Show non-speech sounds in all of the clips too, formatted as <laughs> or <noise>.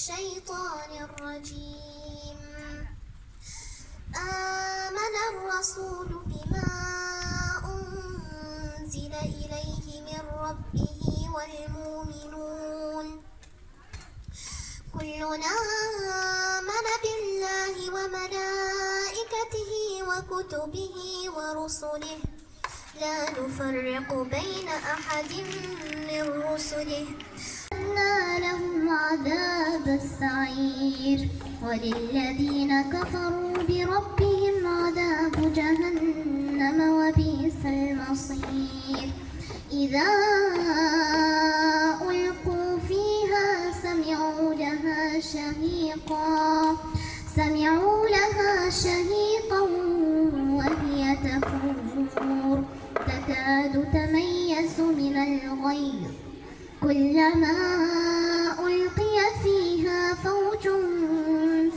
الشيطان الرجيم. آمن الرسول بما أنزل إليه من ربه والمؤمنون. كلنا آمن بالله وملائكته وكتبه ورسله. لا نفرق بين أحد من رسله. لهم عذاب السعير. وللذين كفروا بربهم عذاب جهنم وبئس المصير. إذا ألقوا فيها سمعوا لها شهيقا. سمعوا لها شهيقا وهي تفور. تكاد تميز من الغيظ. كلما ألقي فيها فوج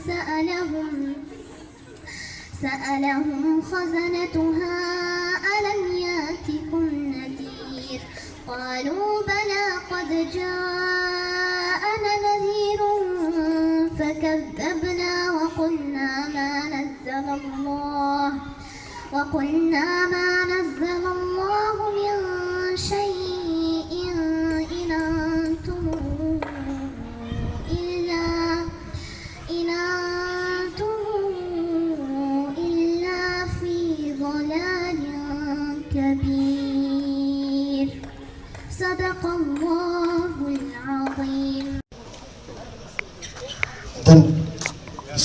سألهم سألهم خزنتها ألم يأتكم نذير؟ قالوا بلى قد جاءنا نذير فكذبنا وقلنا ما نزل الله وقلنا ما نزل الله من شيء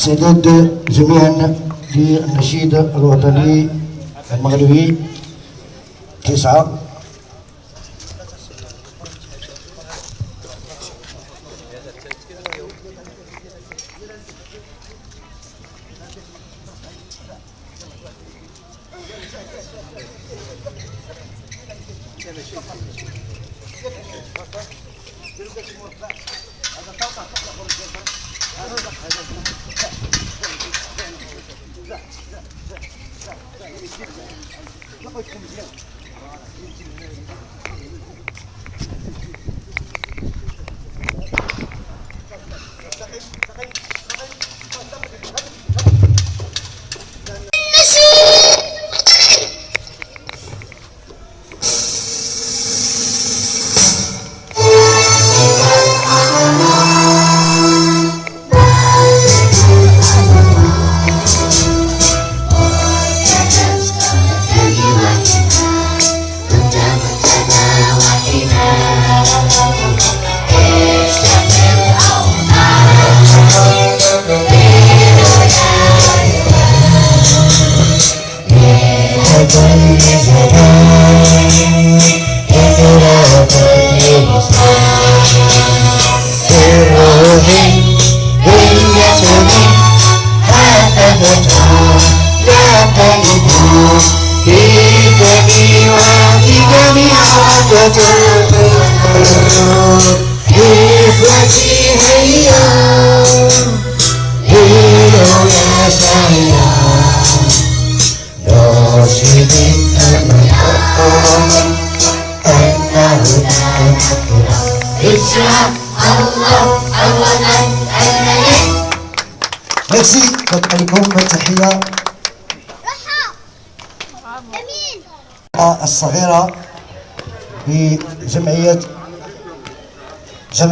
السداد جميعا للنشيد الوطني المغربي تسعة.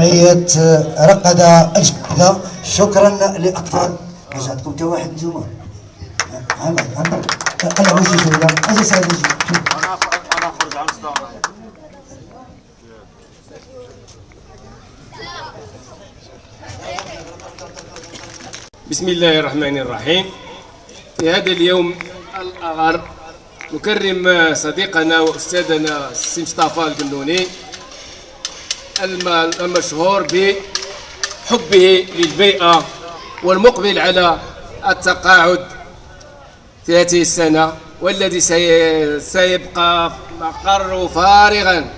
جمعية رقدة الجديدة شكرا للأطفال واش عندكم حتى واحد نتوما. وجهي ولا أجي سعيد صداع بسم الله الرحمن الرحيم. في هذا اليوم الأغر نكرم صديقنا وأستاذنا السي مصطفى القنوني المشهور بحبه للبيئة والمقبل على التقاعد في هذه السنة والذي سي- سيبقى مقر فارغا.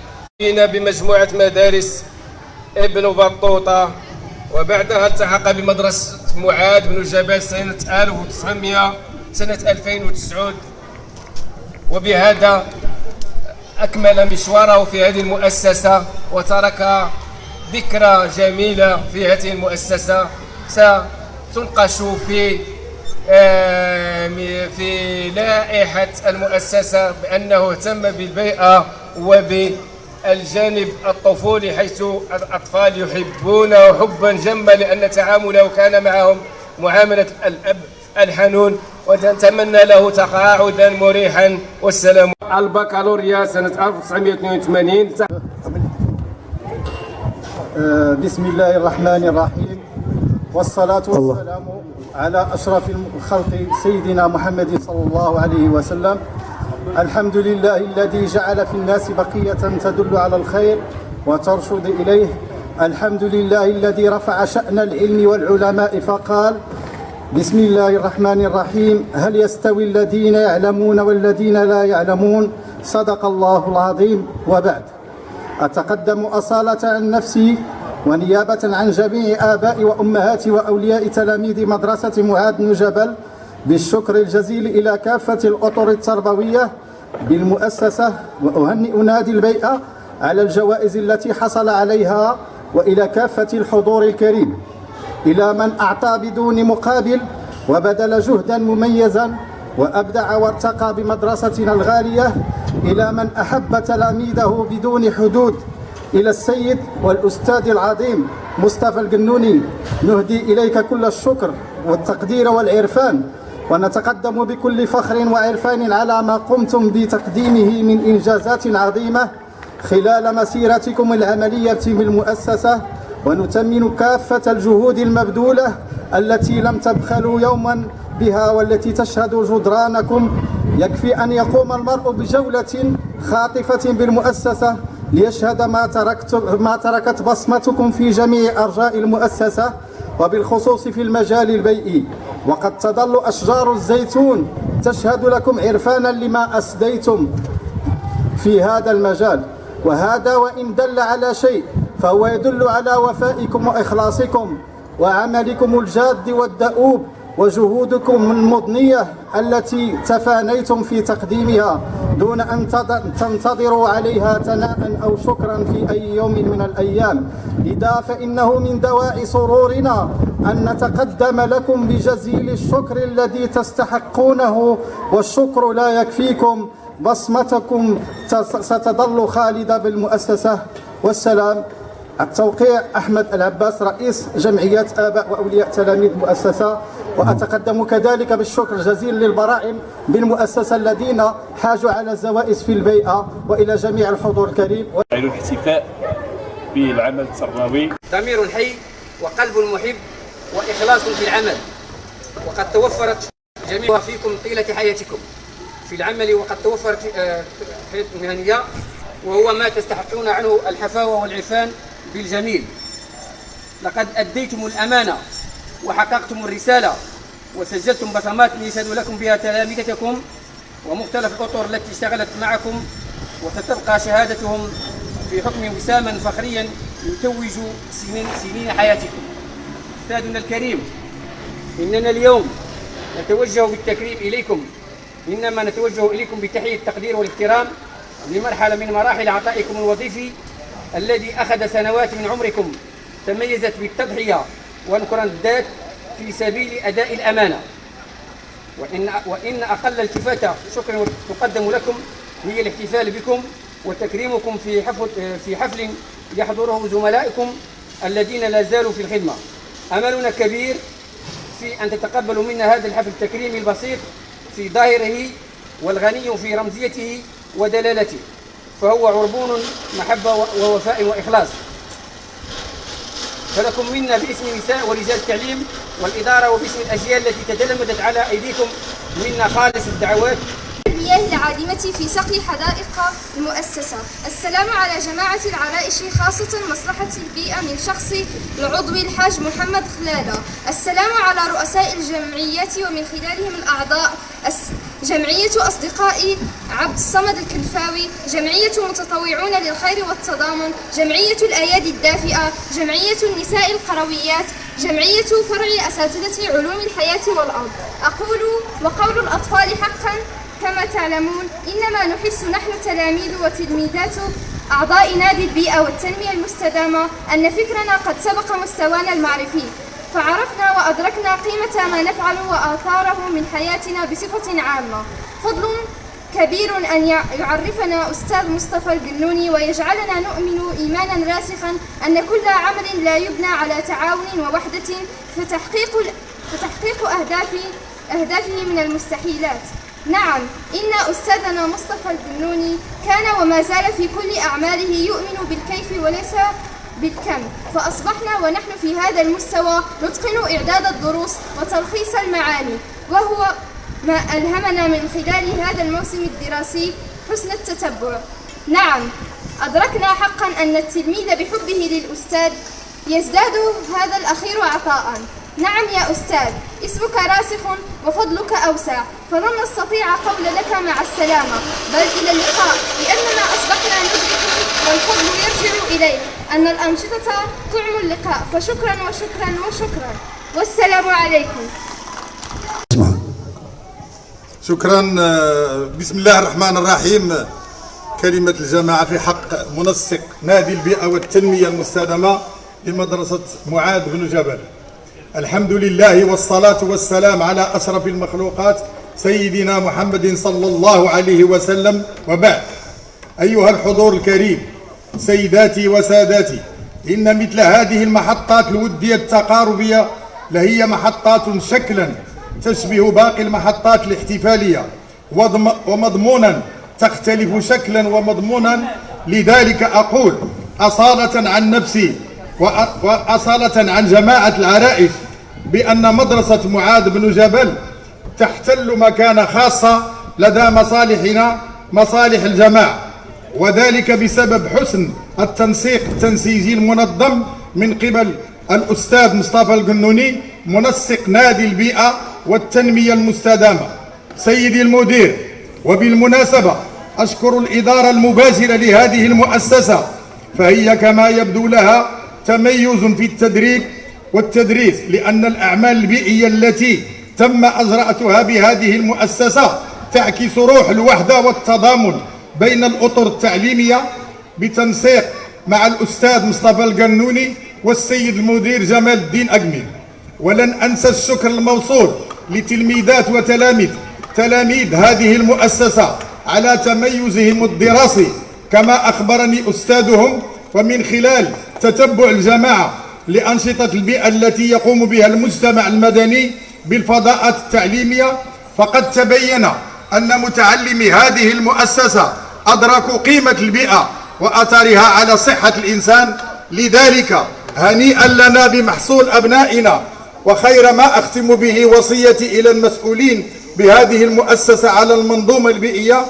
جينا بمجموعة مدارس ابن بطوطة وبعدها التحق بمدرسة معاذ بن جبل سنة 1900 سنة 2009 وبهذا أكمل مشواره في هذه المؤسسة وترك ذكرى جميلة في هذه المؤسسة. ستنقش في آه، في لائحة المؤسسة بأنه اهتم بالبيئة وبالجانب الطفولي حيث الأطفال يحبونه حبا جما لأن تعامله كان معهم معاملة الأب. الحنون ونتمنى له تقاعدا مريحا والسلام. البكالوريا سنة 1982 آه، بسم الله الرحمن الرحيم. والصلاة والسلام على أشرف الخلق سيدنا محمد صلى الله عليه وسلم. الحمد لله الذي جعل في الناس بقية تدل على الخير وترشد إليه. الحمد لله الذي رفع شأن العلم والعلماء فقال بسم الله الرحمن الرحيم. هل يستوي الذين يعلمون والذين لا يعلمون؟ صدق الله العظيم. وبعد. أتقدم أصالة عن نفسي ونيابة عن جميع آباء وأمهات وأولياء تلاميذ مدرسة معاذ بن جبل بالشكر الجزيل إلى كافة الأطر التربوية بالمؤسسة وأهنئ نادي البيئة على الجوائز التي حصل عليها وإلى كافة الحضور الكريم. إلى من أعطى بدون مقابل وبذل جهدا مميزا وأبدع وارتقى بمدرستنا الغالية إلى من أحب تلاميذه بدون حدود. إلى السيد والأستاذ العظيم مصطفى القنوني نهدي إليك كل الشكر والتقدير والعرفان ونتقدم بكل فخر وعرفان على ما قمتم بتقديمه من إنجازات عظيمة خلال مسيرتكم العملية بالمؤسسة ونتمن كافة الجهود المبذولة التي لم تبخلوا يوما بها والتي تشهد جدرانكم. يكفي أن يقوم المرء بجولة خاطفة بالمؤسسة ليشهد ما, تركت ما تركت بصمتكم في جميع أرجاء المؤسسة وبالخصوص في المجال البيئي. وقد تظل أشجار الزيتون تشهد لكم عرفانا لما أسديتم في هذا المجال. وهذا وإن دل على شيء فهو يدل على وفائكم وإخلاصكم وعملكم الجاد والدؤوب وجهودكم المضنية التي تفانيتم في تقديمها دون أن تنتظروا عليها ثناء أو شكرا في أي يوم من الأيام. لذا فإنه من دواعي سرورنا أن نتقدم لكم بجزيل الشكر الذي تستحقونه والشكر لا يكفيكم. بصمتكم ستظل خالدة بالمؤسسة. والسلام التوقيع أحمد العباس رئيس جمعية آباء وأولياء تلاميذ مؤسسة وأتقدم كذلك بالشكر الجزيل للبرائم بالمؤسسة الذين حاجوا على الزوائز في البيئة وإلى جميع الحضور الكريم. الاحتفاء بالعمل التربوي ضمير حي وقلب محب وإخلاص في العمل. وقد توفرت جميع فيكم طيلة حياتكم في العمل وقد توفرت حياة آه، مهنية وهو ما تستحقون عنه الحفاوة والعفان بالجميل لقد أديتم الأمانة وحققتم الرسالة وسجلتم بصمات يشهد لكم بها تلامذتكم ومختلف الأطر التي اشتغلت معكم وستبقى شهادتهم في حكم وساما فخريا يتوج سنين, سنين حياتكم. أستاذنا الكريم إننا اليوم نتوجه بالتكريم إليكم. إنما نتوجه إليكم بتحية التقدير والإحترام لمرحلة من مراحل عطائكم الوظيفي الذي أخذ سنوات من عمركم تميزت بالتضحية الذات في سبيل أداء الأمانة. وإن, وإن أقل التفاتة شكرا تقدم لكم هي الاحتفال بكم وتكريمكم في حفل, في حفل يحضره زملائكم الذين لا زالوا في الخدمة. أملنا كبير في أن تتقبلوا منا هذا الحفل التكريمي البسيط في ظاهره والغني في رمزيته ودلالته. فهو عربون محبة ووفاء وإخلاص. فلكم منا باسم نساء ورجال التعليم والإدارة وباسم الأجيال التي تجلمدت على أيديكم منا خالص الدعوات. المياه العادمة في سقي حدائق المؤسسة. السلام على جماعة العرائش خاصة مصلحة البيئة من شخص العضو الحاج محمد خلالة السلام على رؤساء الجمعيات ومن خلالهم الأعضاء. جمعية أصدقائي عبد الصمد الكلفاوي جمعية متطوعون للخير والتضامن جمعية الأيادي الدافئة جمعية النساء القرويات جمعية فرع أساتذة علوم الحياة والأرض. أقول وقول الأطفال حقا كما تعلمون إنما نحس نحن تلاميذ وتلميذات أعضاء نادي البيئة والتنمية المستدامة أن فكرنا قد سبق مستوانا المعرفي. فعرفنا وأدركنا قيمة ما نفعله وآثاره من حياتنا بصفة عامة. فضل كبير أن يع- يعرفنا أستاذ مصطفى القنوني ويجعلنا نؤمن إيمانا راسخا أن كل عمل لا يبنى على تعاون ووحدة فتحقيق, فتحقيق أهداف أهدافه من المستحيلات. نعم إن أستاذنا مصطفى القنوني كان وما زال في كل أعماله يؤمن بالكيف وليس بالكم. فأصبحنا ونحن في هذا المستوى نتقن إعداد الدروس وتلخيص المعاني وهو ما ألهمنا من خلال هذا الموسم الدراسي حسن التتبع. نعم أدركنا حقا أن التلميذ بحبه للأستاذ يزداد هذا الأخير عطاء. نعم يا أستاذ اسمك راسخ وفضلك أوسع فلن نستطيع قول لك مع السلامة. بل إلى اللقاء لأننا أصبحنا ندرك والفضل يرجع إليك أن الأنشطة طعم اللقاء. فشكرا وشكرا وشكرا. والسلام عليكم. شكرا آه، بسم الله الرحمن الرحيم. كلمة الجماعة في حق منسق نادي البيئة والتنمية المستدامة لمدرسة معاذ بن جبل. الحمد لله والصلاة والسلام على أشرف المخلوقات سيدنا محمد صلى الله عليه وسلم. وبعد أيها الحضور الكريم سيداتي وساداتي إن مثل هذه المحطات الودية التقاربية لهي محطات شكلا تشبه باقي المحطات الاحتفالية ومضمونا تختلف شكلا ومضمونا. لذلك أقول أصالة عن نفسي وأ- وأصالة عن جماعة العرائش بأن مدرسة معاذ بن جبل تحتل مكانة خاصة لدى مصالحنا مصالح الجماعة. وذلك بسبب حسن التنسيق التنسيقي المنظم من قبل الأستاذ مصطفى القنوني منسق نادي البيئة والتنمية المستدامة. سيدي المدير وبالمناسبة أشكر الإدارة المباشرة لهذه المؤسسة فهي كما يبدو لها تميز في التدريب والتدريس لأن الأعمال البيئية التي تم أجرأتها بهذه المؤسسة تعكس روح الوحدة والتضامن بين الأطر التعليمية بتنسيق مع الأستاذ مصطفى القنوني والسيد المدير جمال الدين أقمي ولن أنسى الشكر الموصول لتلميذات وتلاميذ تلاميذ هذه المؤسسة على تميزهم الدراسي. كما أخبرني أستاذهم ومن خلال تتبع الجماعة لأنشطة البيئة التي يقوم بها المجتمع المدني بالفضاءات التعليمية فقد تبين أن متعلمي هذه المؤسسة أدركوا قيمة البيئة وأثرها على صحة الإنسان. لذلك هنيئا لنا بمحصول أبنائنا وخير ما أختم به وصيتي إلى المسؤولين بهذه المؤسسة على المنظومة البيئية.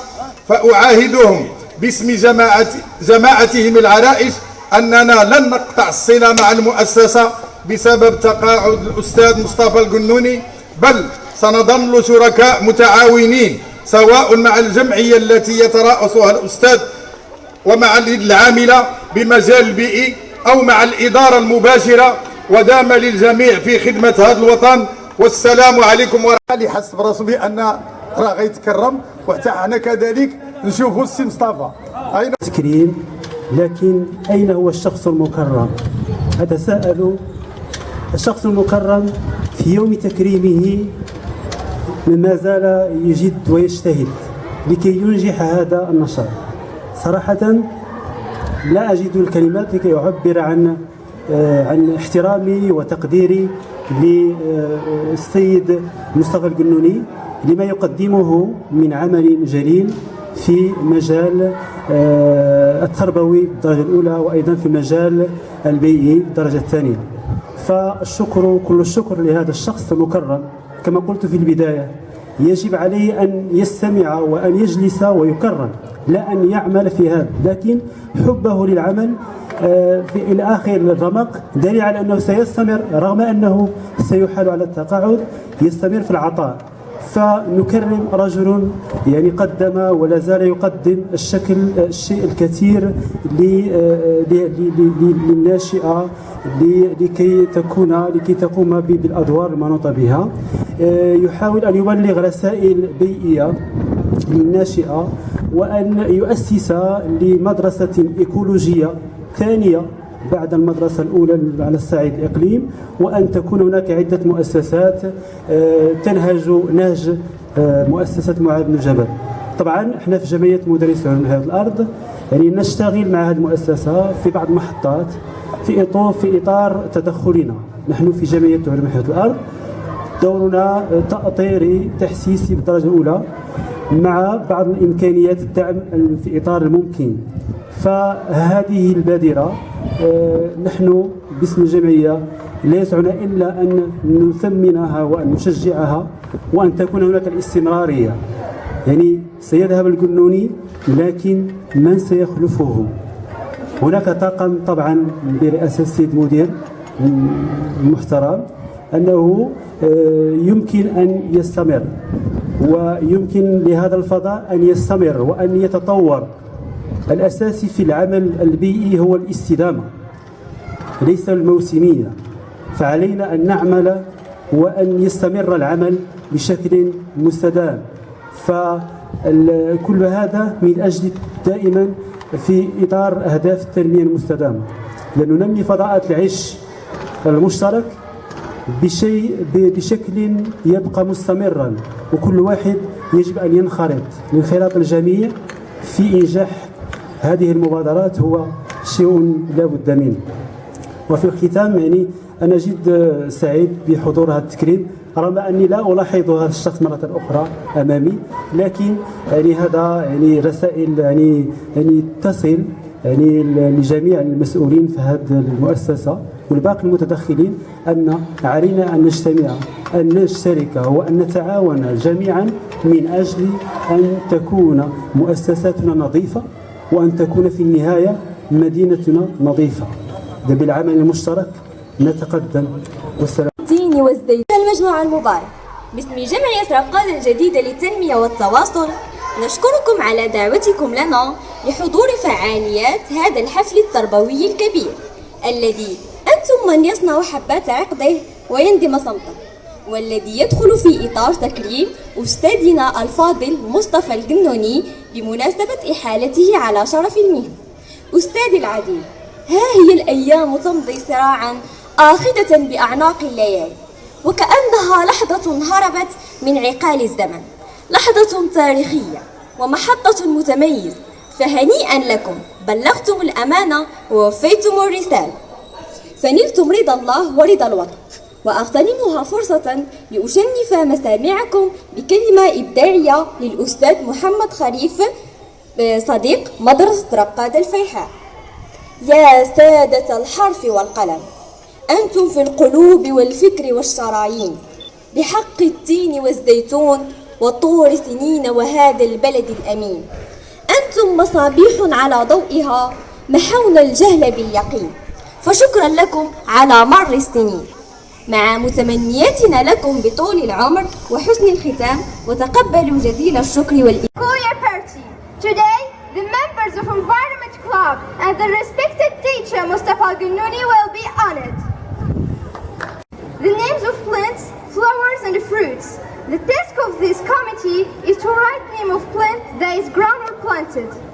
فأعاهدهم باسم جماعة جماعتهم العرائش أننا لن نقطع الصلة مع المؤسسة بسبب تقاعد الأستاذ مصطفى القنوني بل سنظل شركاء متعاونين سواء مع الجمعية التي يترأسها الأستاذ ومع اليد العاملة بمجال البيئي أو مع الإدارة المباشرة ودام للجميع في خدمة هذا الوطن. والسلام عليكم ورحمة الله. حس براسو بأن راه غيتكرم وحتى حنا كذلك نشوفوا السي مصطفى. أين؟ تكريم لكن أين هو الشخص المكرم؟ أتساءل. الشخص المكرم في يوم تكريمه ما زال يجد ويجتهد لكي ينجح هذا النشاط صراحة لا أجد الكلمات لكي أعبر عن آه، عن احترامي وتقديري للسيد مصطفى القنوني لما يقدمه من عمل جليل في مجال آه، التربوي بالدرجة الأولى وأيضا في مجال البيئي بالدرجة الثانية. فالشكر كل الشكر لهذا الشخص المكرم. كما قلت في البداية يجب عليه أن يستمع وأن يجلس ويكرم لا أن يعمل في هذا. لكن حبه للعمل آه، في إلى آخر الرمق دليل على أنه سيستمر رغم أنه سيحال على التقاعد يستمر في العطاء. فنكرم رجل يعني قدم ولا زال يقدم الشكل الشيء الكثير للناشئة لكي تكون لكي تقوم بالأدوار المنوطة بها. يحاول أن يبلغ رسائل بيئية للناشئة وأن يؤسس لمدرسة إيكولوجية ثانية. بعد المدرسة الأولى على الصعيد الإقليم وأن تكون هناك عدة مؤسسات آه، تنهج نهج آه، مؤسسة معاذ بن جبل. طبعا إحنا في جمعية مدرسي علوم هذه الأرض يعني نشتغل مع هذه المؤسسة في بعض المحطات في إطار في إطار تدخلنا. نحن في جمعية علوم هذه الأرض. دورنا تأطيري تحسيسي بالدرجة الأولى. مع بعض الإمكانيات الدعم في إطار الممكن. فهذه البادرة آه، نحن باسم الجمعية لا يسعنا إلا أن نثمنها وأن نشجعها وأن تكون هناك الاستمرارية. يعني سيذهب القنوني لكن من سيخلفه؟ هناك طاقم طبعا برئاسة السيد مدير المحترم أنه آه، يمكن أن يستمر. ويمكن لهذا الفضاء أن يستمر وأن يتطور. الأساسي في العمل البيئي هو الاستدامة ليس الموسمية. فعلينا أن نعمل وأن يستمر العمل بشكل مستدام. فكل هذا من أجل دائما في إطار أهداف التنمية المستدامة. لننمي فضاءات العيش المشترك بشيء بشكل يبقى مستمرا وكل واحد يجب أن ينخرط. الانخراط الجميع في إنجاح هذه المبادرات هو شيء لا بد منه. وفي الختام يعني أنا جد سعيد بحضور هذا التكريم رغم أني لا ألاحظ هذا الشخص مرة أخرى أمامي لكن يعني هذا يعني رسائل يعني يعني تصل يعني لجميع المسؤولين في هذه المؤسسة. والباقي المتدخلين أن علينا أن نجتمع أن نشترك وأن نتعاون جميعا من أجل أن تكون مؤسساتنا نظيفة وأن تكون في النهاية مدينتنا نظيفة. بالعمل المشترك. نتقدم. والسلام. المجموعة المبارك باسم جمعية رقاد الجديدة للتنمية والتواصل نشكركم على دعوتكم لنا لحضور فعاليات هذا الحفل التربوي الكبير الذي أنتم من يصنع حبات عقده ويندم صمته. والذي يدخل في إطار تكريم أستاذنا الفاضل مصطفى القنوني بمناسبة إحالته على شرف المهنة أستاذ العزيز ها هي الأيام تمضي سراعا آخذة بأعناق الليالي وكأنها لحظة هربت من عقال الزمن. لحظة تاريخية ومحطة متميزة فهنيئا لكم. بلغتم الأمانة ووفيتم الرسالة. فنلتم رضا الله ورضا الوطن وأغتنمها فرصة لأشنف مسامعكم بكلمة إبداعية للأستاذ محمد خليف صديق مدرسة رقاد الفيحاء. يا سادة الحرف والقلم أنتم في القلوب والفكر والشرايين بحق التين والزيتون وطور سنين وهذا البلد الأمين. أنتم مصابيح على ضوئها محونا الجهل باليقين. فشكرا لكم على مر السنين مع متمنياتنا لكم بطول العمر وحسن الختام وتقبلوا جزيل الشكر party. Today, the members of Environment Club and the respected teacher Mustafa Gununi will be honored. The names of plants, flowers and fruits. The task of this committee is to write name of plant that is grown or planted.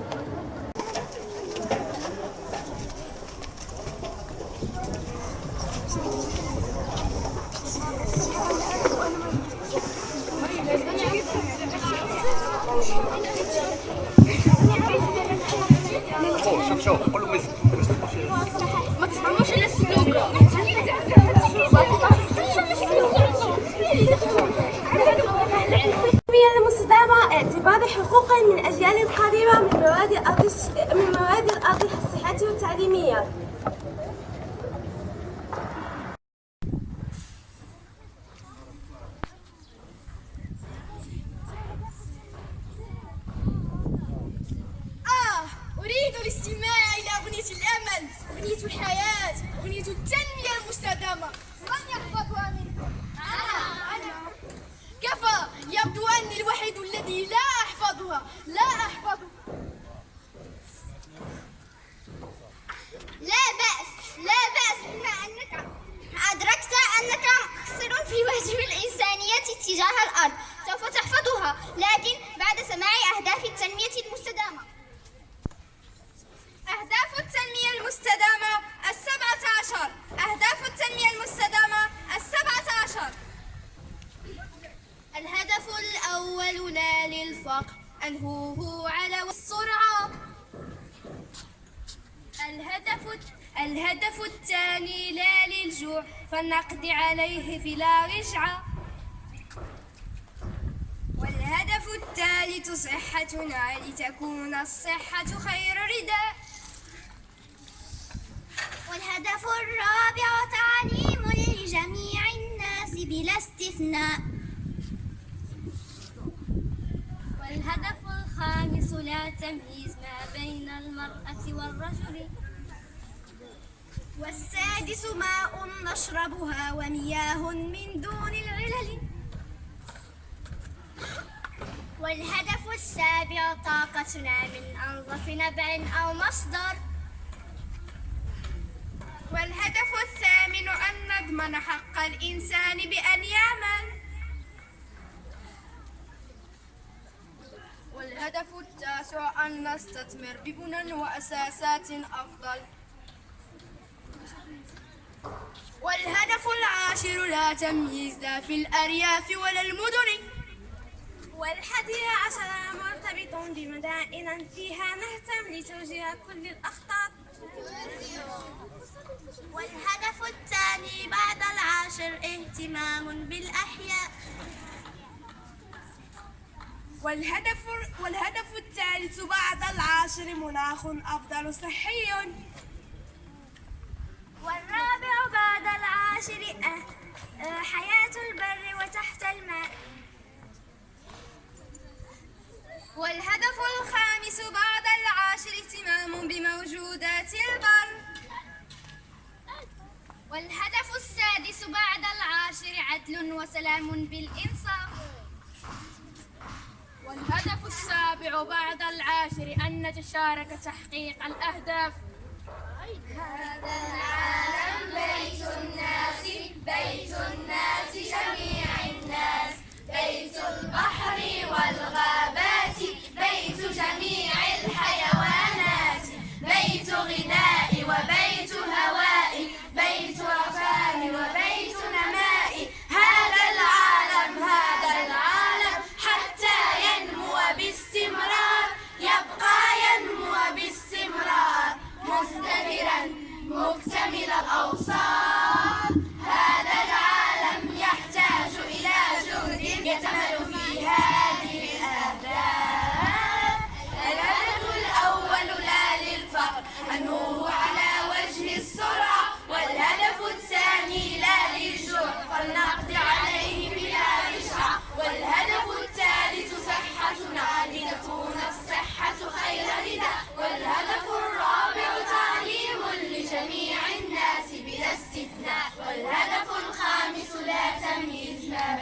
الهدف الهدف الثاني لا للجوع فلنقضي عليه بلا رجعة. والهدف الثالث صحتنا لتكون الصحة خير رداء والهدف الرابع تعليم لجميع الناس بلا استثناء. والهدف الخامس لا تمييز ما بين المرأة والرجل. والسادس ماء نشربها ومياه من دون العلل. والهدف السابع طاقتنا من أنظف نبع أو مصدر. والهدف الثامن أن نضمن حق الإنسان بأن يعمل. والهدف التاسع أن نستثمر ببنى وأساسات أفضل. والهدف العاشر لا تمييز لا في الأرياف ولا المدن. والحادي عشر مرتبط بمدائن فيها نهتم لتوجيه كل الأخطاء والهدف الثاني بعد العاشر اهتمام بالأحياء. والهدف والهدف الثالث بعد العاشر مناخ أفضل صحي. وسلام بالإنصاف. والهدف السابع بعد العاشر أن نتشارك تحقيق الأهداف. هذا العالم بيت الناس بيت الناس جميع الناس. بيت البحر والغابات بيت جميع الحيوانات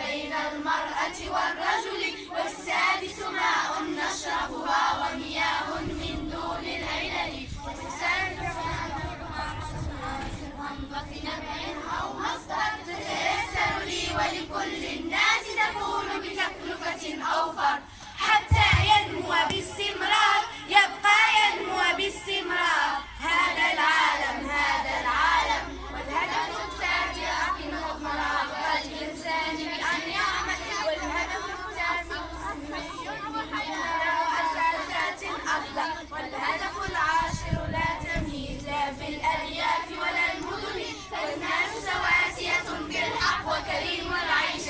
بين المرأة والرجل والسادس ماء نشربها ومياه من دون العلل. والسادس أو مصدر تتيسر لي ولكل الناس تكون بتكلفة أوفر حتى ينمو باستمرار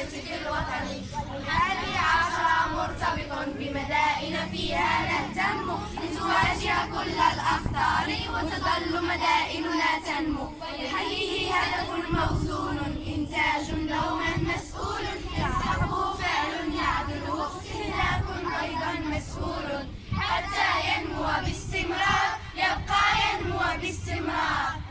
العيشة في الوطن الحادي عشر مرتبط بمدائن فيها نهتم لتواجه كل الأخطار وتظل مدائننا تنمو. لحيه هدف موزون إنتاج دوما مسؤول. يستحقه فعل يعدله استهلاك أيضا مسؤول. حتى ينمو باستمرار يبقى ينمو باستمرار.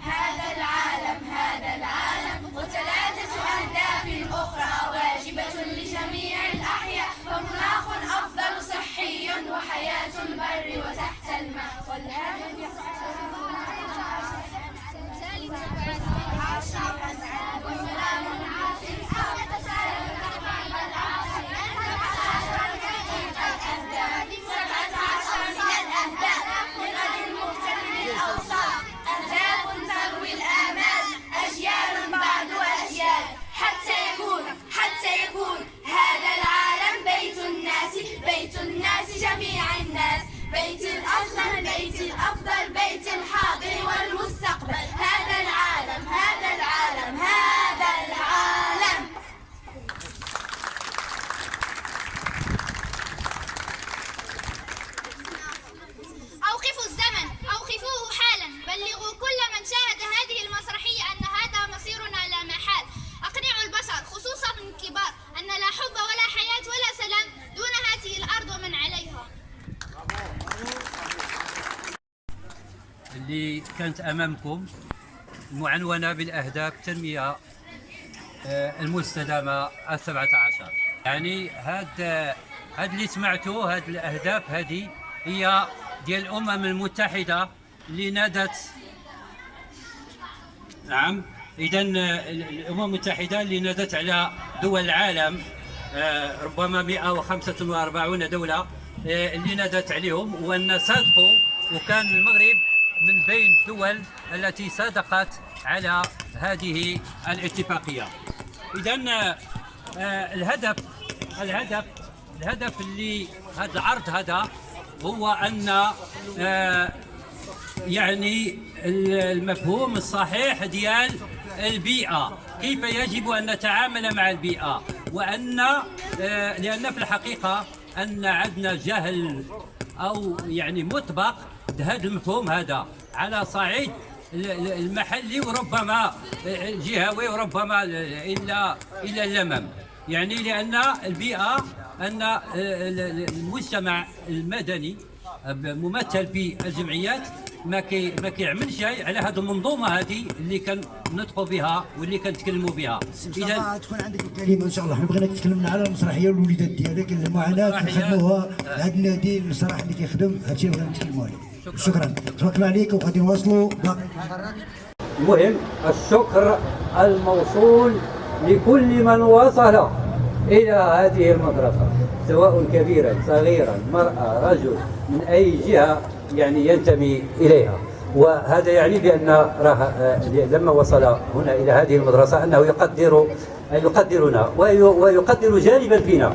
أفضل بيت الحاضر والمستقبل. هذا العالم. كانت أمامكم معنونة بالأهداف التنميه آه، المستدامة السبعة عشر. يعني هاد هاد اللي سمعتوه هاد الأهداف هذه هي ديال الأمم المتحدة اللي نادت. نعم. اذا الأمم المتحدة اللي نادت على دول العالم آه، ربما 145 دولة آه، اللي نادت عليهم وأن صادقوا وكان المغرب من بين الدول التي صادقت على هذه الاتفاقية. اذا الهدف الهدف الهدف اللي هذا العرض هذا هو أن آه، يعني المفهوم الصحيح ديال البيئة. كيف يجب أن نتعامل مع البيئة؟ وأن آه، لأن في الحقيقة أن عندنا جهل أو يعني مطبق هذا المفهوم هذا على صعيد المحلي وربما الجهوي وربما إلا إلى اللمم. يعني لأن البيئة أن آه، المجتمع المدني ممثل في الجمعيات ما كي ما كيعملش شيء على هذه المنظومة هذه اللي كنطقوا بها واللي كنتكلموا بها. اذا تكون عندك الكلمة إن شاء الله. حنا بغيناك تكلمنا على المسرحية والوليدات ديالك المعاناة اللي خدموها. هذا النادي المسرح اللي كيخدم هادشي اللي بغينا نتكلموا عليه. شكرا. الله عليك وغادي نواصلوا. المهم الشكر الموصول لكل من وصل إلى هذه المدرسة سواء كبيرا صغيرا مرأة رجل من أي جهة يعني ينتمي إليها. وهذا يعني بأن راه لما وصل هنا إلى هذه المدرسة أنه يقدر يقدرنا ويقدر جانبا فينا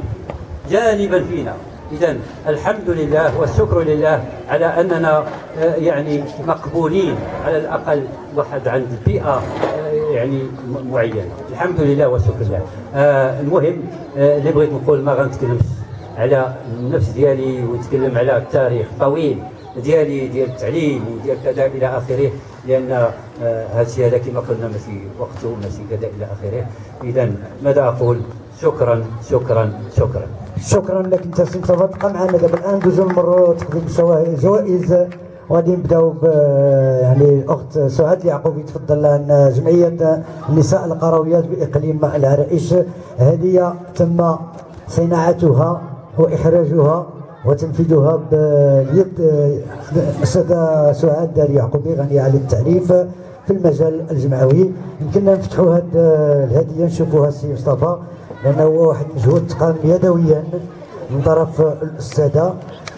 جانبا فينا. إذا الحمد لله والشكر لله على أننا آه، يعني مقبولين على الأقل واحد عند بيئة آه، يعني معينة. الحمد لله والشكر لله. آه المهم اللي بغيت نقول ما غنتكلمش على النفس ديالي ونتكلم على التاريخ طويل ديالي ديال التعليم وديال كذا إلى آخره لأن هذا الشيء هذا كما قلنا ماشي وقته ماشي كذا إلى آخره. اذا ماذا أقول؟ شكرا شكرا شكرا. شكرا لك أنت سي تبقى معنا دابا الآن دوزو نمروا تقديم الجوائز وغادي نبداو ب يعني الاخت سعاد اليعقوبي تفضل لأن جمعية النساء القرويات بإقليم العرائش. هدية تم صناعتها واخراجها وتنفيذها بيد الاستاذه سعاد اليعقوبي غنية عن التعريف في المجال الجمعوي. يمكننا نفتحوا هذه الهدية نشوفوها السي مصطفى. لأنه هو واحد المجهود تقام يدويا من طرف الأستاذة.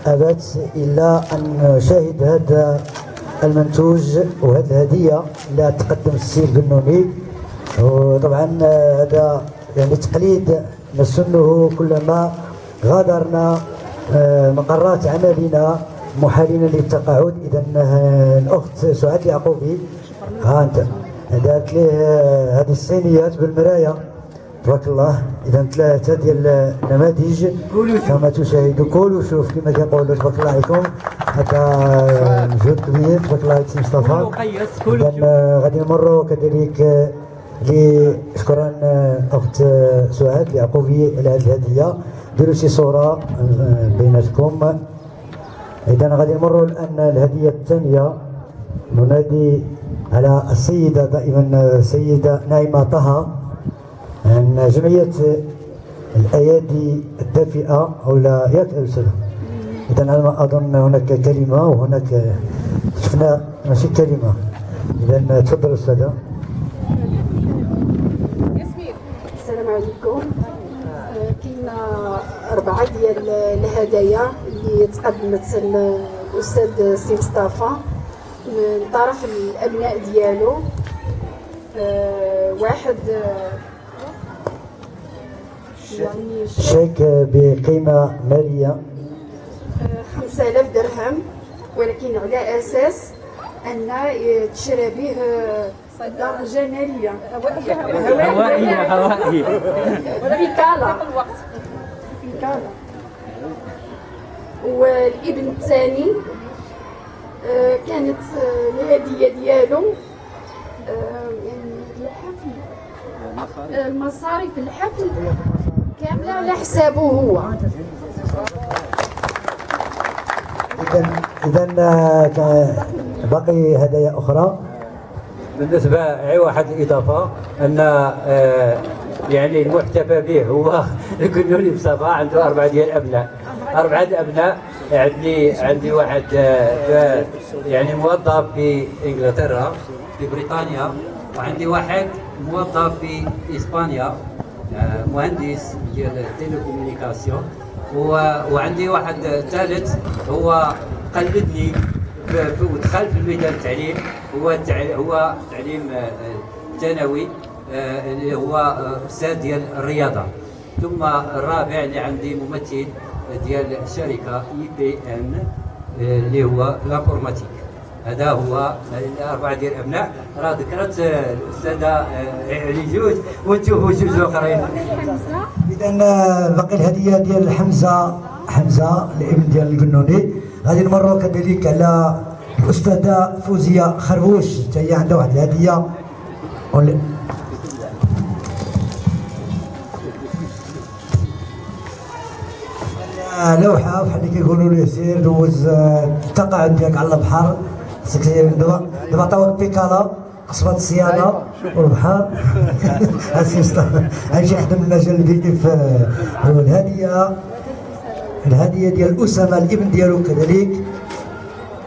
ابت إلا أن شاهد هذا المنتوج وهذه الهدية اللي تقدم السي البنوني وطبعا هذا يعني تقليد نسنه كلما غادرنا آه، مقرات عملنا محالين للتقاعد. اذا الأخت سعاد اليعقوبي ها أنت. هذه الصينيات بالمرايه تبارك الله. اذا ثلاثة ديال النماذج. كما تشاهدوا كلوا شوف كما كيقولوا تبارك الله عليكم هذا مجهود كبير تبارك الله عليك مصطفى. اذا غادي نمروا كذلك شكرا أخت سعاد اليعقوبي على هذه الهدية. ديروا شي صورة بيناتكم. اذا غادي نمروا الآن الهدية الثانية. ننادي على السيدة دائما السيدة نايمة طه. عن جمعية الأيادي الدافئة أو لا ياك أستاذ اذا على ما أظن هناك كلمة وهناك شفنا ماشي كلمة. اذا تفضل أستاذة. السلام عليكم. كاين أربعة ديال الهدايا اللي تقدمت الأستاذ سي مصطفى. من طرف الأبناء ديالو واحد يعني شيك بقيمة مالية؟ 5000 درهم ولكن على أساس أن تشرى به درجة نارية هوائية هوائية بكالة بكالة والابن الثاني آه، كانت آه، الهدية ديالو آه، يعني الحفل. المصاريف الحفل. كاملة على حسابه هو؟ اذا اذا باقي هدايا أخرى. بالنسبة غير واحد الإضافة أن آه، يعني المحتفى به هو <laughs> الكنوني مصطفى عنده أربعة ديال الأبناء. أربعة ابناء عندي عندي واحد آه، يعني موظف في انجلترا في بريطانيا وعندي واحد موظف في اسبانيا آه، مهندس ديال ال télécommunication وعندي واحد ثالث هو قلدني ودخل في الميدان التعليم. هو هو تعليم آه، آه، آه، اللي هو آه، أستاذ ديال الرياضة. ثم الرابع اللي عندي ممثل ديال الشركة IBM اللي هو l'informatique هذا هو الاربعه ديال الابناء راه ذكرت آه، الأستاذة آه، علي جوج وتشوفوا جوج اخرين اذا باقي الهدية ديال حمزة حمزة الابن ديال القنوني غادي نمروا كذلك على الأستاذة فوزية خربوش. حتى هي عندها واحد الهدية. آه، لوحة بحال اللي كيقولوا لي سير دوز آه، التقاعد ديالك على البحر. دابا دابا عطاوك بيكالا قصبات الصيانه والبحر <laughs> أسي مصطفى. غنمشي نخدم المجال البيئي في الهدية. الهدية ديال أسامة الابن ديالو كذلك.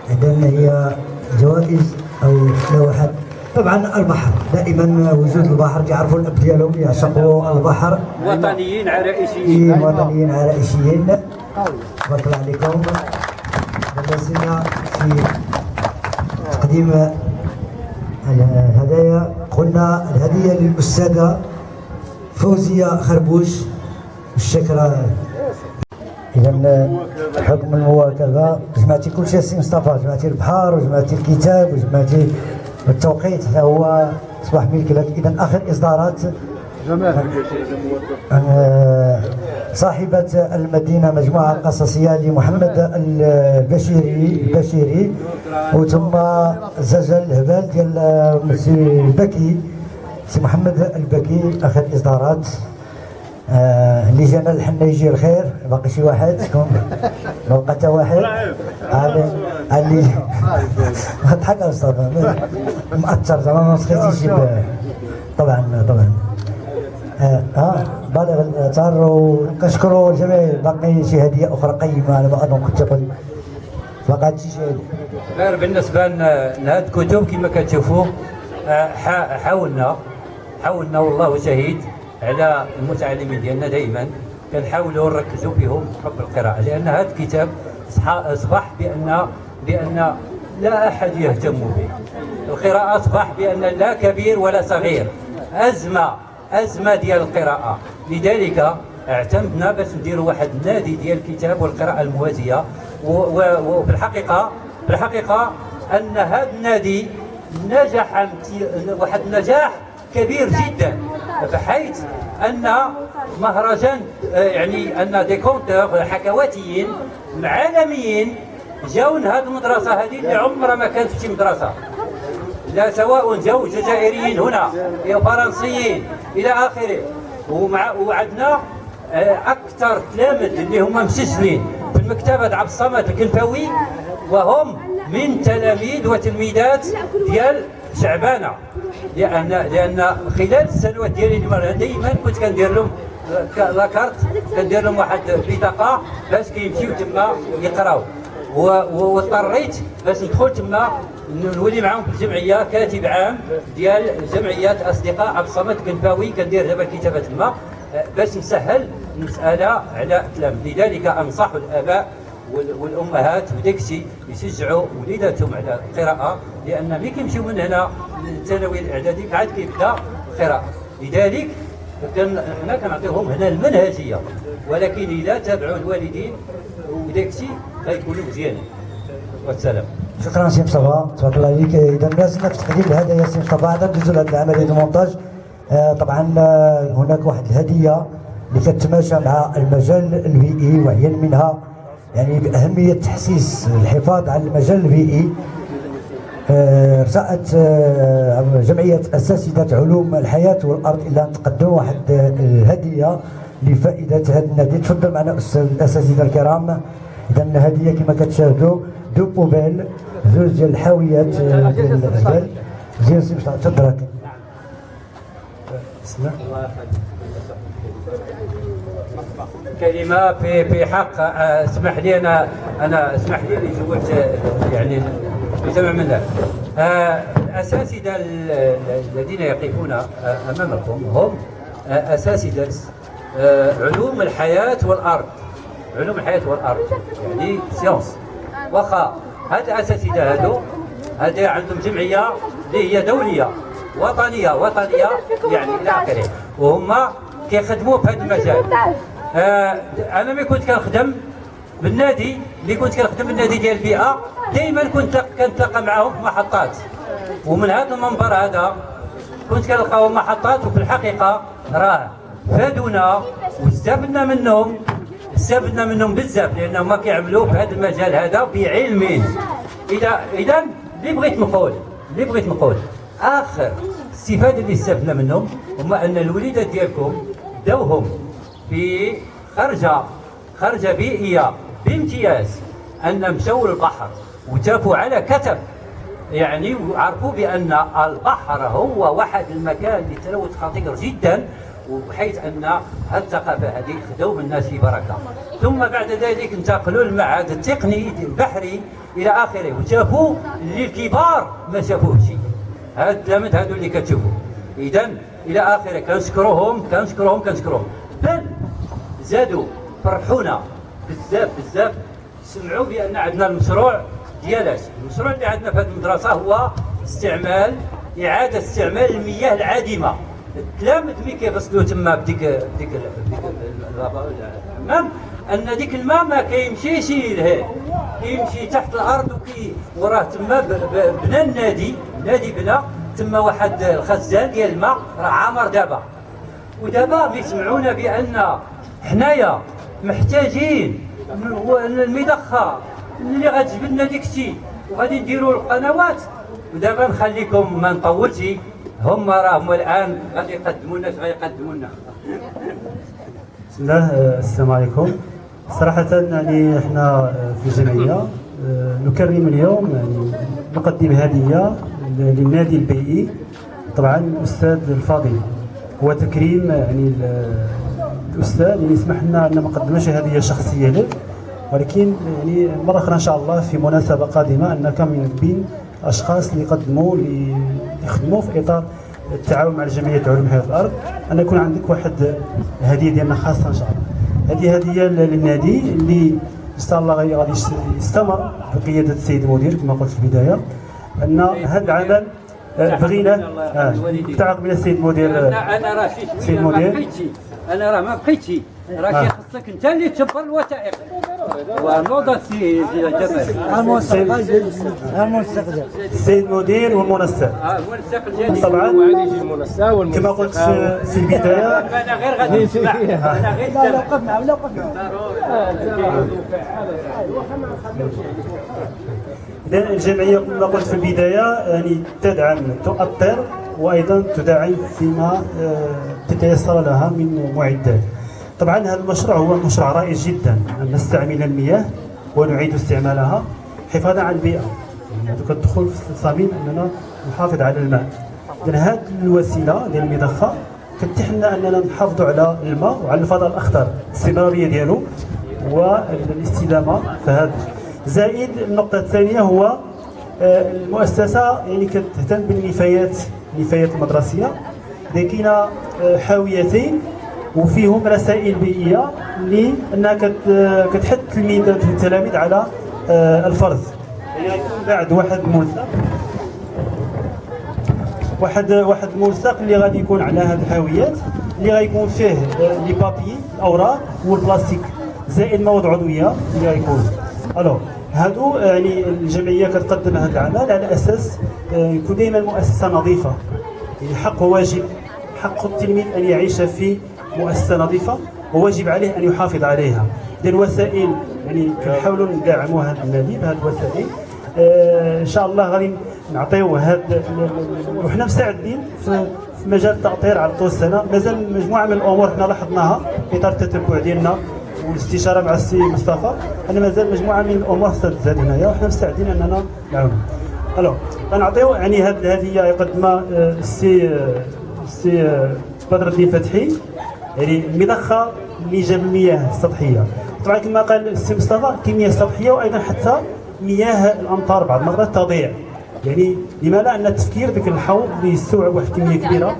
اذا هي جوائز أو لوحات. طبعا البحر. دائما وجود البحر كيعرفوا الأب ديالهم يعشقوا البحر. وطنيين عرائشيين. وطنيين عرائشيين. تبارك الله عليكم. لازلنا في تقديم الهدايا قلنا الهدية للأستاذة فوزية خربوش. الشكرا إذا حكم المواكبة. جمعتي كل شيء سي مصطفى جمعتي البحر وجمعتي الكتاب وجمعتي التوقيت. هو أصبح ملك لك. إذا آخر إصدارات آه، صاحبة المدينة مجموعة قصصية لمحمد البشيري البشيري. وثم زجل الهبال ديال سي البكي سي محمد البكي اخر إصدارات آه، اللي جانا الحنا يجي الخير. باقي شي واحد شكون <laughs> ما بقى حتى واحد اللي تضحك يا مصطفى مأثر زعما ما سخيتيش طبعا طبعا. آه آه، بالغ الاثر وكنشكروا الجميع. باقي شي هدية أخرى قيمة على ما اظن كنت بقات شي شيء غير بالنسبة لهاد الكتب كما كتشوفوا آه، حا- حاولنا حاولنا والله شهيد على المتعلمين ديالنا دائما كنحاولوا نركزوا فيهم حب القراءة لأن هذا الكتاب اصبح بان بأن لا أحد يهتم به. القراءة اصبح بأن لا كبير ولا صغير. أزمة. ازمه ديال القراءة. لذلك اعتمدنا باش نديروا واحد النادي ديال الكتاب والقراءة الموازية. و- و- وفي الحقيقة في الحقيقة أن هذا النادي نجح واحد النجاح كبير جدا. بحيث أن مهرجان يعني أن des conteurs حكواتيين عالميين جاوا لهذه المدرسة هذه اللي عمرها ما كانت في شي مدرسة. لا سواء جو جزائريين هنا فرنسيين إلى آخره. ومع وعندنا آه، أكثر تلاميذ اللي هما مسجلين في المكتبة عبد الصمد الكلفاوي وهم من تلاميذ وتلميذات ديال شعبانة. لأن لأن خلال السنوات ديالي المرة دائما كنت كندير لهم ك- لاكارت كندير لهم واحد البطاقه باش كيمشيو تما يقراو. واضطريت باش ندخل تما نولي معاهم في الجمعية كاتب عام ديال جمعيات أصدقاء عبد الصمد كنفاوي كندير دابا الكتابه تما آه، باش نسهل المسألة على التلاميذ لذلك أنصح الآباء وال- والأمهات وداك الشيء يشجعوا وليداتهم على القراءة لأن ملي كيمشيو من هنا للثانوي الاعدادي عاد كيبدا القراءة. لذلك حنا كنعطيهم هنا المنهجية ولكن إذا تابعوا الوالدين وداك الشيء غيكونوا مزيانين. والسلام. شكرا سي مصطفى. تبارك الله عليك إذا لازلنا في تقديم الهدايا سي مصطفى. عاد ندوزو لهذه العملية المونتاج آه، طبعا آه، هناك واحد الهدية اللي كتماشى مع المجال البيئي وعيا منها يعني بأهمية تحسيس الحفاظ على المجال البيئي آه، آه، جمعية أساتذة علوم الحياة والأرض إلى أن تقدم واحد آه، لفائدة هذا النادي. تفضل معنا أستاذ الأساتذة الكرام؟ إذا الهدية كما كتشاهدوا deux poubelles زوج ديال الحاويات آه، ديال الغزال زين سي بسم الله كلمة في في حق آه، اسمح لي أنا أنا اسمح لي اللي آه، يعني بجمع من آه، الأساتذة ال- ال- الذين يقفون آه، أمامكم هم آه، أساتذة آه، علوم الحياة والأرض. علوم الحياة والأرض يعني سيونس واخا هاد الاساتذه هادو هذا عندهم جمعية اللي هي دولية وطنية وطنية يعني إلى آخره. وهم كيخدموا في هذا المجال. آه أنا ملي كنت كنخدم بالنادي ملي كنت كنخدم بالنادي ديال البيئة دائما كنت كنتلاقى معاهم في محطات. ومن هذا المنبر هذا كنت كنلقاهم محطات وفي الحقيقة راه فادونا واستفدنا منهم استفدنا منهم بزاف لأنهم ما كيعملوا في هذا المجال هذا بعلم. إذا إذا اللي بغيت نقول اللي بغيت نقول آخر استفاده اللي استفدنا منهم هما أن الوليدات ديالكم داوهم في خرجة خرجة بيئية بامتياز أن مشاو للبحر وتافوا على كتف. يعني وعرفوا بأن البحر هو واحد المكان للتلوث خطير جدا. وبحيث أن هذه الثقافة هذه خذوا من الناس في بركة. ثم بعد ذلك انتقلوا للمعهد التقني البحري إلى آخره وشافوا اللي الكبار ما شافوه شيء. هاد التلاميذ هادو اللي كتشوفوا اذا إلى آخره كنشكروهم كنشكروهم كنشكروهم. بل زادوا فرحونا بزاف بزاف. سمعوا بأن عندنا المشروع ديالاش المشروع اللي عندنا في هذه المدرسة هو استعمال إعادة استعمال المياه العادمة. التلامذ ملي كيغسلوا تما بديك بديك بديك الحمام أن ديك الماء ما كيمشيش لهيه كيمشي تحت الأرض وكي وراه تما بنى النادي. النادي بنى. تما واحد الخزان ديال الماء راه عامر دابا. ودابا بيسمعونا بأن حنايا محتاجين المضخه اللي غتجيب لنا الشيء. وغادي نديروا القنوات. ودابا نخليكم ما نطولش. هم راهم الآن غادي يقدموا لنا غيقدموا لنا بسم الله آه، السلام عليكم. صراحة يعني إحنا آه، في الجمعية آه، نكرم اليوم يعني نقدم هدية للنادي البيئي. طبعا الأستاذ الفاضل. هو تكريم يعني ال- الأستاذ يعني يسمح لنا أن ما قدمناش هدية شخصية له. ولكن يعني مرة أخرى إن شاء الله في مناسبة قادمة أن كم من بين أشخاص اللي يقدموا اللي يخدموا في إطار التعاون مع الجمعية علوم حياة الأرض. أن يكون عندك واحد هدية ديالنا خاصة إن شاء الله. هذه هدية للنادي اللي إن شاء الله غادي يستمر بقيادة السيد المدير كما قلت في البداية. أن هذا العمل آه، بغينا آه، تعاقب من السيد المدير أنا راه شي سيد شوية ما المدير. أنا راه ما بقيتش. راه آه. كيخصك انت اللي تجبر الوثائق. ونوضه سي جمال. السيد المدير والمنسق. آه المنسق ديالي طبعا وغادي يجي المنسق والمنسق. كما قلت في البداية أنا غير غادي نسمع. أنا غير <laughs> لا وقفنا لا وقفنا إذن الجمعية كما قلت في البداية يعني تدعم تؤطر وأيضا تدعم فيما آه، تتيسر لها من معدات. طبعا هذا المشروع هو مشروع رائع جدا. أن نستعمل المياه ونعيد استعمالها حفاظا على البيئة. يعني هذا كتدخل في صميم أننا نحافظ على الماء. إذن هذه الوسيلة ديال المضخة كتتيح لنا أننا نحافظوا على الماء وعلى الفضاء الأخضر الاستمرارية ديالو والاستدامة في هذا. زائد النقطة الثانية هو آه، المؤسسة يعني كتهتم بالنفايات النفايات المدرسية. لكن آه، حاويتين وفيهم رسائل بيئية اللي أنها كت- آه، كتحث التلميذات والتلاميذ على آه، الفرز يعني بعد واحد ملصق. واحد واحد الملصق اللي غادي يكون على هذه الحاويات اللي غيكون فيه آه، لي بابي الأوراق والبلاستيك. زائد مواد عضوية اللي غيكون. ألو هادو يعني الجمعية كتقدم هذا العمل على أساس آه، يكون دائما مؤسسة نظيفة. يعني حق وواجب حق التلميذ أن يعيش في مؤسسة نظيفة وواجب عليه أن يحافظ عليها. ديال الوسائل يعني كنحاولوا ندعموا هذا النادي بهذه الوسائل. آه، إن شاء الله غادي نعطيو هاد وحنا مستعدين في مجال التأطير على طول السنة. مازال مجموعة من الأمور حنا لاحظناها في إطار التتبع ديالنا والاستشارة مع السي مصطفى. ان مازال مجموعة من الأمور خصها تزاد هنايا وحنا مستعدين أننا نعاونوا ألو غنعطيو يعني هاد الهدية يقدمها آه، السي آه، السي بدر الدين فتحي. يعني مضخه جاب المياه السطحيه طبعا كما قال السي مصطفى كمياه سطحية وأيضا حتى مياه الأمطار بعض المرات تضيع. يعني لما لا ان التفكير ذاك الحوض اللي يستوعب واحد الكميه كبيرة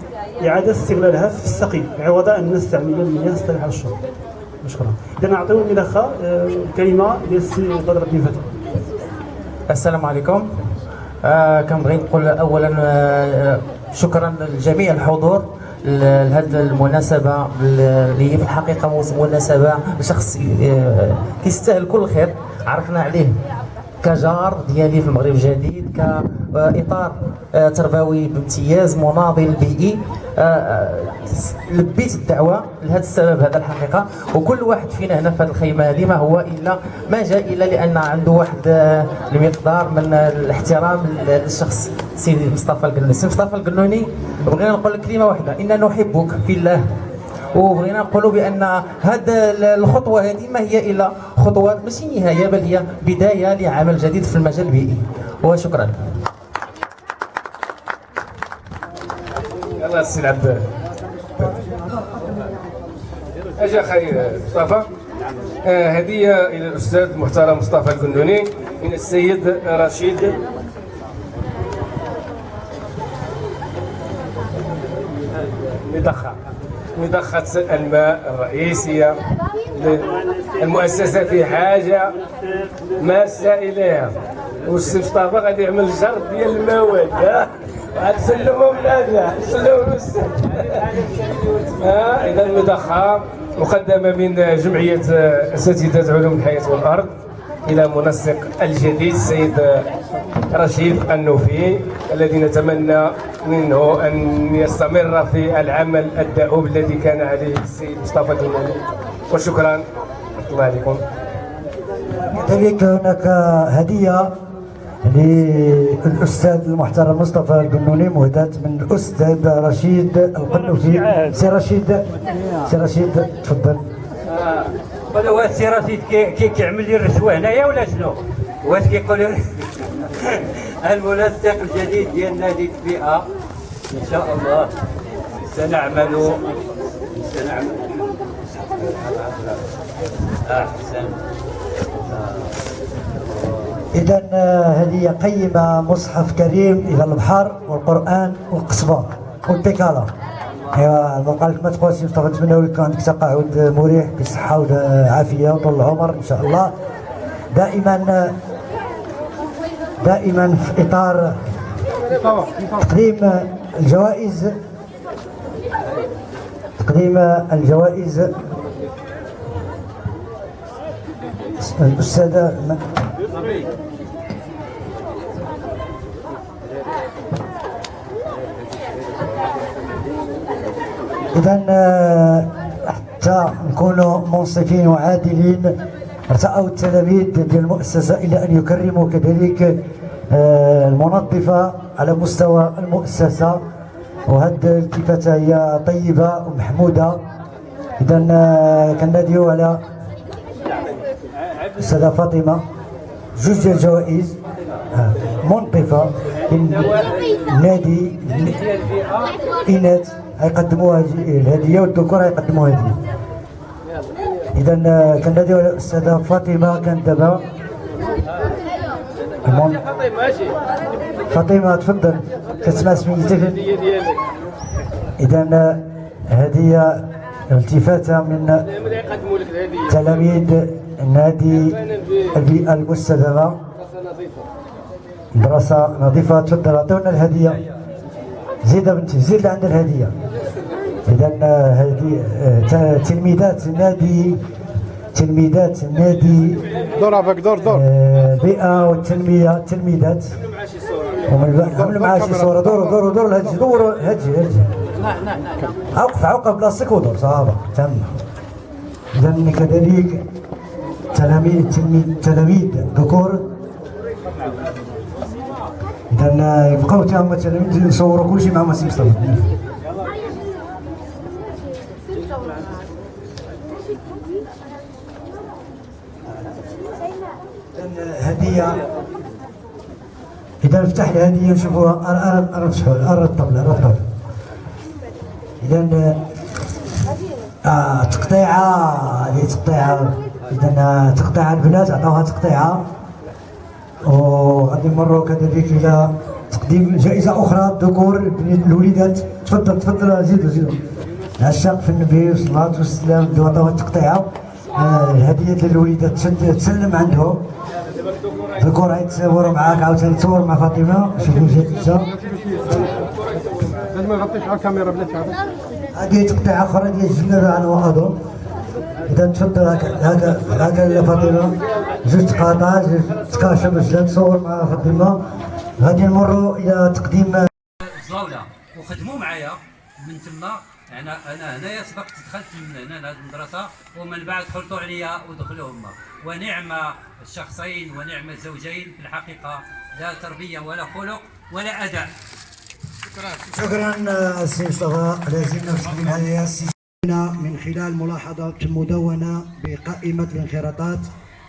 إعادة استغلالها في السقي. عوض أن نستعمل المياه الصالحه للشرب شكرا. اذا نعطيو الملخه آه، الكلمة ديال السي بدر الدين فتحي السلام عليكم. آه كنبغي نقول اولا آه شكرا لجميع الحضور. لهذه المناسبة اللي هي في الحقيقة مناسبة لشخص آه كيستاهل كل خير عرفنا عليه. كجار ديالي في المغرب الجديد كإطار آه، تربوي بامتياز مناضل بيئي. آه، آه، لبيت الدعوة لهذا السبب هذا الحقيقة. وكل واحد فينا هنا في هذه الخيمة هذه ما هو إلا ما جاء إلا لأن عنده واحد المقدار من الاحترام للشخص سيدي مصطفى القنوني. سي مصطفى القنوني بغينا نقول لك كلمة واحدة اننا نحبك في الله. وبغينا نقولوا بأن هذه الخطوة هذه ما هي إلا خطوات ماشي نهاية بل هي بداية لعمل جديد في المجال البيئي. وشكرا. يلا السي العبد. أجا أخي مصطفى. آه، هدية إلى الأستاذ المحترم مصطفى الكندوني من السيد رشيد مضخه مضخه الماء الرئيسية المؤسسه في حاجة ماسه اليها والسي مصطفى غادي يعمل جرد ديال المواد بلادنا سلموا الاستاذ ها؟ إذا المضخه مقدمة من جمعية أساتذة علوم الحياة والأرض إلى منسق الجديد السيد رشيد النوفي الذي نتمنى منه أن يستمر في العمل الدؤوب الذي كان عليه السيد مصطفى الدناني وشكرا. الله عليكم. كذلك هناك هدية للأستاذ المحترم مصطفى القنوني مهداة من الأستاذ رشيد القنوفي. سي رشيد سي رشيد تفضل. هذا هو السي رشيد كي- كي- كيعمل لي الرشوة هنايا ولا شنو؟ واش كيقول لي <laughs> المنسق الجديد ديال نادي البيئه إن شاء الله سنعمل. سنعمل. أحسن. إذا هذه قيمة مصحف كريم إلى البحر والقرآن والقصبة والبيكالا ايوا بقى لك ما تقولش مصطفى نتمنى لك عندك تقاعد مريح بصحة وعافية وطول العمر إن شاء الله. دائما دائما في إطار تقديم الجوائز تقديم الجوائز. الأستاذة إذا حتى نكونوا منصفين وعادلين. أرتأوا التلاميذ ديال المؤسسة إلى أن يكرموا كذلك آه، المنظفة على مستوى المؤسسة. وهذه الالتفاتة هي طيبة ومحمودة. إذا آه، كناديو على الأستاذة فاطمة. جوج ديال الجوائز آه، منظفة من نادي إناث. غيقدموا الهدية والذكور غيقدموا هدية إذا على الأستاذة فاطمة كانت دابا فاطمة تفضل. كتسمع سميتك إذا هدية التفاتة من تلاميذ نادي البيئة المستدامة. مدرسة نظيفة. تفضل أعطونا الهدية. زيد بنتي زيد عند الهدية. آه، هذه آه، تلميذات نادي تلميذات نادي دور افك دور دور. آه، بيئة والتنمية تلميذات. ومن عملوا معاه شي صورة دوروا دوروا دوروا الهجي دوروا هجي هجي. عوقف عوقف بلاصتك ودور صحابة تم. إذا كذلك تلاميذ تلميذ تلاميذ ذكور. إذا يبقاو تا هما التلاميذ يصوروا كل شيء مع مسيم مصطفى هديه إذا نفتح الهديه ارى ارى ارى ارى الطبلة ارى الطبله إذا آه تقطيعة هذه تقطيعة. إذا تقطيعة البنات عطاوها تقطيعة. وغادي نمروا كذلك إلى تقديم جائزة أخرى. الذكور الوليدات. تفضل تفضل زيدوا زيدوا عشاق في النبي والصلاه والسلام عطاوها التقطيعه آه الهدية للوليدات تسلم عندهم الذكور يتصوروا معاك عاوتاني تصور مع فاطمه شوفوا جات لازم ما نغطيش على الكاميرا بلاتي هذه أخرى ديال الجنة عن واظن اذا تفضل هكا هكا هكا يا فاطمه جوج تقاطع جوج تكاشف باش تصور مع فاطمه غادي نمروا إلى تقديم الزاوله وخدموا معايا من تما أنا أنا هنايا سبقت دخلت من هنا لهذه المدرسة ومن بعد خلطوا عليا ودخلوا هما. ونعم الشخصين ونعم الزوجين في الحقيقة. لا تربية ولا خلق ولا أداء. شكرا. السي مصطفى. لازلنا مسلمين هذه من خلال ملاحظة مدونة بقائمة الانخراطات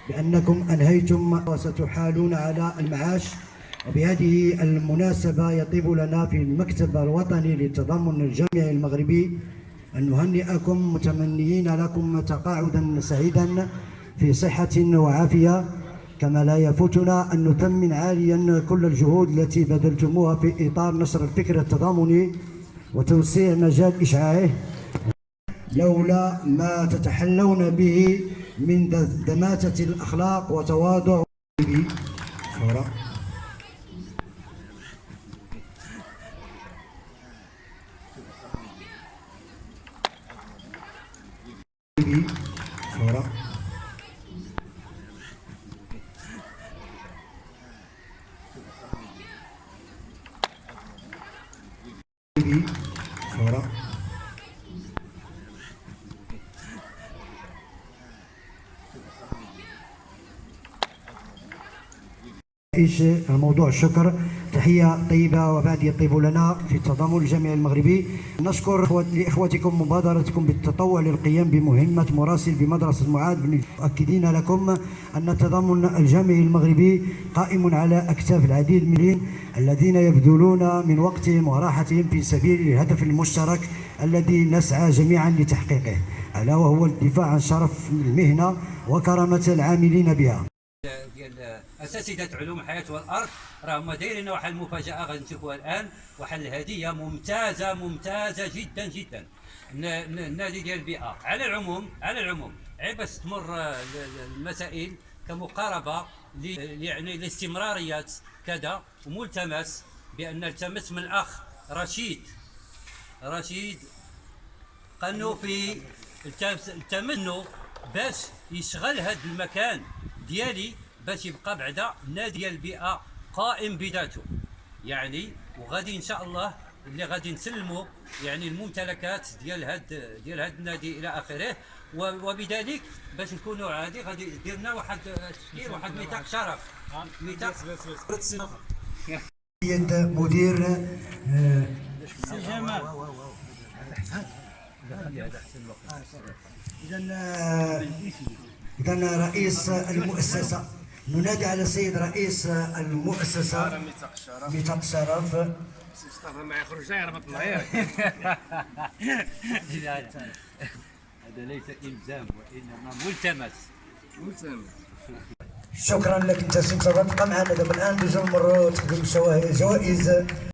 بأنكم أنهيتم وستحالون على المعاش. وبهذه المناسبة يطيب لنا في المكتب الوطني للتضامن الجامعي المغربي أن نهنئكم متمنيين لكم تقاعدا سعيدا في صحة وعافية كما لا يفوتنا أن نثمن عاليا كل الجهود التي بذلتموها في إطار نشر الفكر التضامني وتوسيع مجال إشعاعه لولا ما تتحلون به من دماتة الأخلاق وتواضع. صورة. صورة. رئيس موضوع الشكر تحية طيبة وبعد يطيب لنا في التضامن الجامعي المغربي. نشكر لإخوتكم مبادرتكم بالتطوع للقيام بمهمة مراسل بمدرسة معاذ بن مؤكدين لكم أن التضامن الجامعي المغربي قائم على أكتاف العديد من الذين يبذلون من وقتهم وراحتهم في سبيل الهدف المشترك الذي نسعى جميعا لتحقيقه ألا وهو الدفاع عن شرف المهنة وكرامة العاملين بها. اساتذه علوم الحياة والأرض راهم دايرين واحد المفاجاه غادي نشوفوها الآن واحد الهديه ممتازة ممتازة جدا جدا. النادي ديال البيئة. على العموم على العموم عيب بس تمر المسائل كمقاربة يعني الاستمراريات كذا وملتمس بأن نلتمس من الاخ رشيد. رشيد قنوفي التمنوا باش يشغل هذا المكان ديالي باش يبقى بعدا نادي ديال البيئة قائم بذاته. يعني وغادي إن شاء الله اللي غادي نسلموا يعني الممتلكات ديال هاد ديال هاد النادي إلى آخره. وبذلك باش نكونوا عادي غادي دير لنا واحد تشكيل واحد ميثاق شرف. ميثاق. يد مدير سي جمال. اذا اذا رئيس المؤسسة. ننادي على السيد رئيس المؤسسة ميثاق الشرف مصطفى ما يخرج يربط الله <laughs> هذا ليس إلزام وإنما ملتمس. ملتمس. شكرا لك أنت سي مصطفى تبقى معنا دابا الآن دوزو نمروا تقديم الجوائز